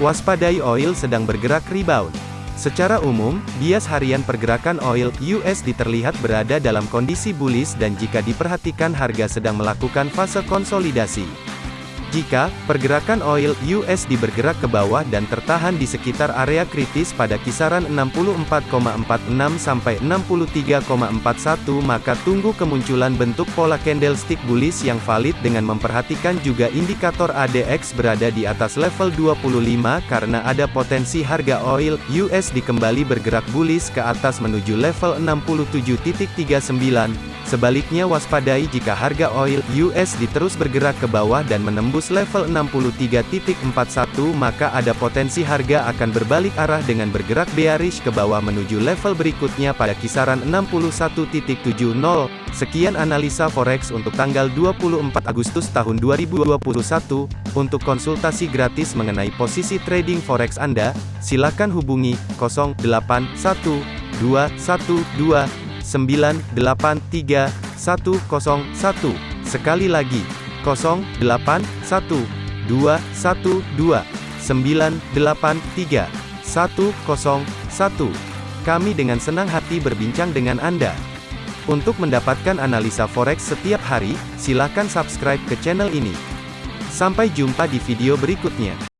Waspadai oil sedang bergerak rebound. Secara umum, bias harian pergerakan oil USD terlihat berada dalam kondisi bullish dan jika diperhatikan harga sedang melakukan fase konsolidasi. Jika pergerakan oil USD bergerak ke bawah dan tertahan di sekitar area kritis pada kisaran 64,46 sampai 63,41 maka tunggu kemunculan bentuk pola candlestick bullish yang valid dengan memperhatikan juga indikator ADX berada di atas level 25 karena ada potensi harga oil USD kembali bergerak bullish ke atas menuju level 67.39 Sebaliknya waspadai jika harga oil USD terus bergerak ke bawah dan menembus level 63.41 maka ada potensi harga akan berbalik arah dengan bergerak bearish ke bawah menuju level berikutnya pada kisaran 61.70. Sekian analisa forex untuk tanggal 24 Agustus tahun 2021. Untuk konsultasi gratis mengenai posisi trading forex Anda, silakan hubungi 081212 983 101. Sekali lagi, 081 212 983 101. Kami dengan senang hati berbincang dengan Anda. Untuk mendapatkan analisa forex setiap hari, silakan subscribe ke channel ini. Sampai jumpa di video berikutnya.